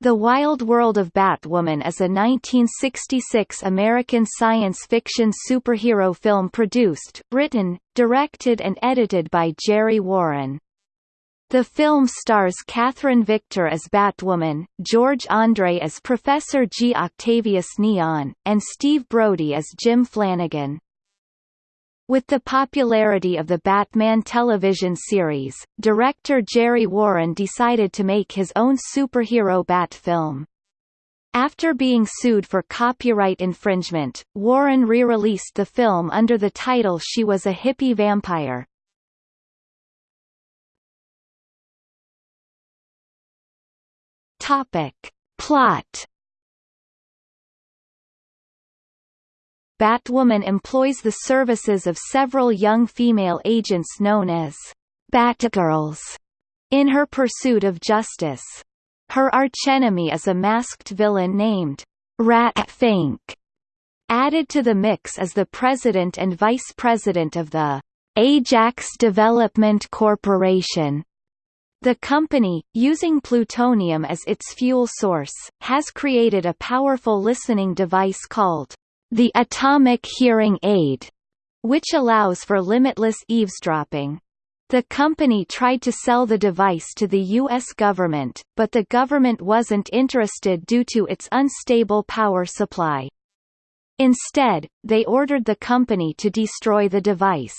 The Wild World of Batwoman is a 1966 American science fiction superhero film produced, written, directed and edited by Jerry Warren. The film stars Katherine Victor as Batwoman, George Andre as Professor G. Octavius Neon, and Steve Brodie as Jim Flanagan. With the popularity of the Batman television series, director Jerry Warren decided to make his own superhero Bat film. After being sued for copyright infringement, Warren re-released the film under the title She Was a Hippie Vampire. Topic. Plot Batwoman employs the services of several young female agents known as Batgirls in her pursuit of justice. Her archenemy is a masked villain named Rat Fink. Added to the mix is the president and vice president of the Ajax Development Corporation. The company, using plutonium as its fuel source, has created a powerful listening device called the atomic hearing aid, which allows for limitless eavesdropping. The company tried to sell the device to the U.S. government, but the government wasn't interested due to its unstable power supply. Instead, they ordered the company to destroy the device.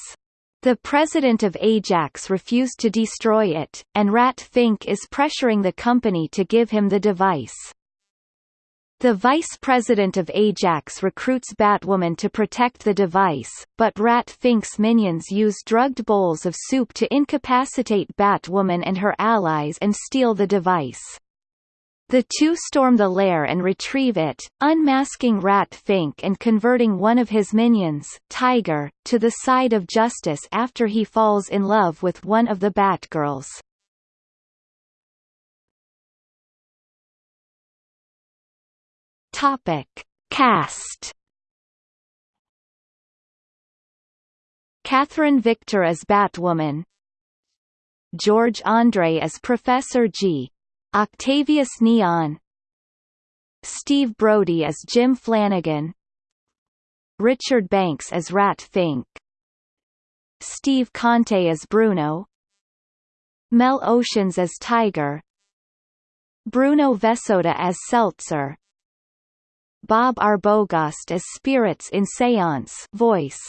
The president of Ajax refused to destroy it, and Rat Fink is pressuring the company to give him the device. The vice president of Ajax recruits Batwoman to protect the device, but Rat Fink's minions use drugged bowls of soup to incapacitate Batwoman and her allies and steal the device. The two storm the lair and retrieve it, unmasking Rat Fink and converting one of his minions, Tiger, to the side of justice after he falls in love with one of the Batgirls. Topic. Cast. Katherine Victor as Batwoman. George Andre as Professor G. Octavius Neon. Steve Brodie as Jim Flanagan. Richard Banks as Rat Fink. Steve Conte as Bruno. Mel Oshins as Tiger. Bruno Vesota as Seltzer Bob Arbogast as Spirits in Seance voice.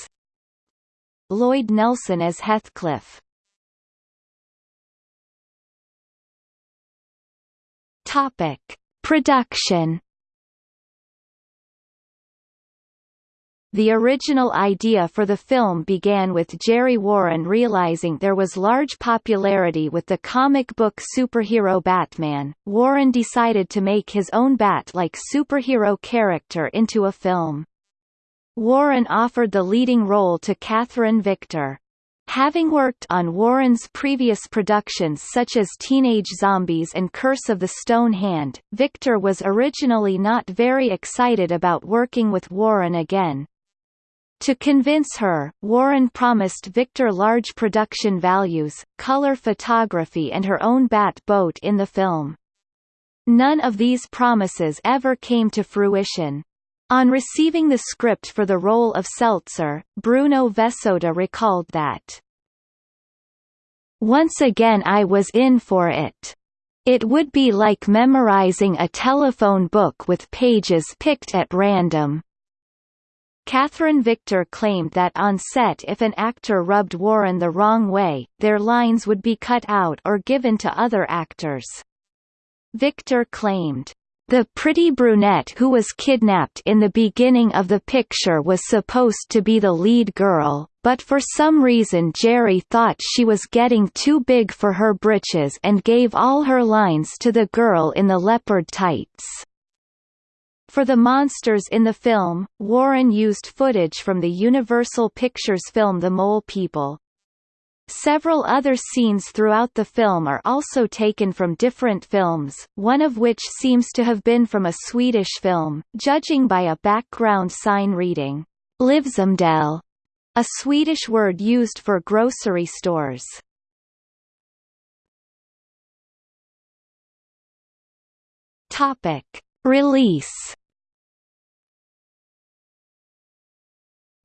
Lloyd Nelson as Heathcliff. Topic: Production The original idea for the film began with Jerry Warren realizing there was large popularity with the comic book superhero Batman. Warren decided to make his own Bat-like superhero character into a film. Warren offered the leading role to Katherine Victor. Having worked on Warren's previous productions such as Teenage Zombies and Curse of the Stone Hand, Victor was originally not very excited about working with Warren again, to convince her, Warren promised Victor large production values, color photography and her own bat boat in the film. None of these promises ever came to fruition. On receiving the script for the role of Seltzer, Bruno Vesota recalled that, Once again I was in for it. It would be like memorizing a telephone book with pages picked at random. Katherine Victor claimed that on set if an actor rubbed Warren the wrong way, their lines would be cut out or given to other actors. Victor claimed, "...the pretty brunette who was kidnapped in the beginning of the picture was supposed to be the lead girl, but for some reason Jerry thought she was getting too big for her britches and gave all her lines to the girl in the leopard tights." For the monsters in the film, Warren used footage from the Universal Pictures film The Mole People. Several other scenes throughout the film are also taken from different films, one of which seems to have been from a Swedish film, judging by a background sign reading, Livsmedel, a Swedish word used for grocery stores. Topic. Release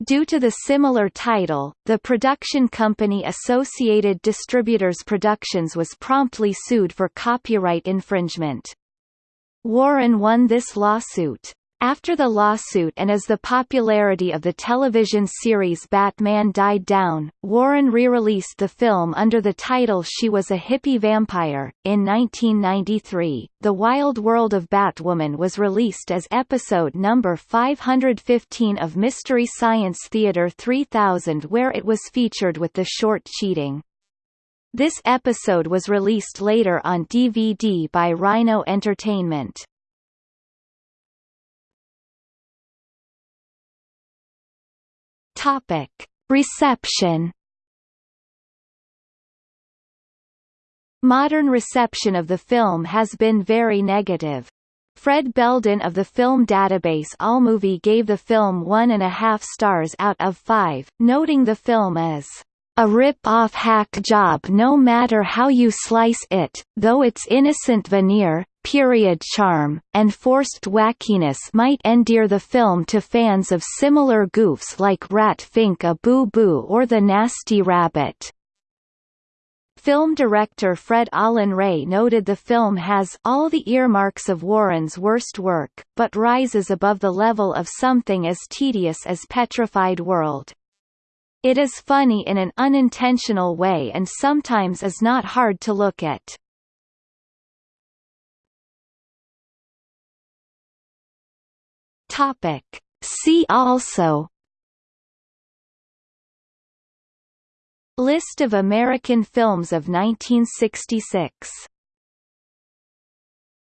Due to the similar title, the production company Associated Distributors Productions was promptly sued for copyright infringement. Warren won this lawsuit. After the lawsuit and as the popularity of the television series Batman died down, Warren re-released the film under the title She Was a Hippie Vampire. In 1993, The Wild World of Batwoman was released as episode number 515 of Mystery Science Theater 3000 where it was featured with the short Cheating. This episode was released later on DVD by Rhino Entertainment. Topic: Reception. Modern reception of the film has been very negative. Fred Beldin of the film database AllMovie gave the film one and a half stars out of five, noting the film as a rip-off hack job no matter how you slice it, though its innocent veneer, period charm, and forced wackiness might endear the film to fans of similar goofs like Rat Pfink a Boo Boo or The Nasty Rabbit. Film director Fred Olen Ray noted the film has all the earmarks of Warren's worst work, but rises above the level of something as tedious as Petrified World. It is funny in an unintentional way and sometimes is not hard to look at. Topic. See also List of American films of 1966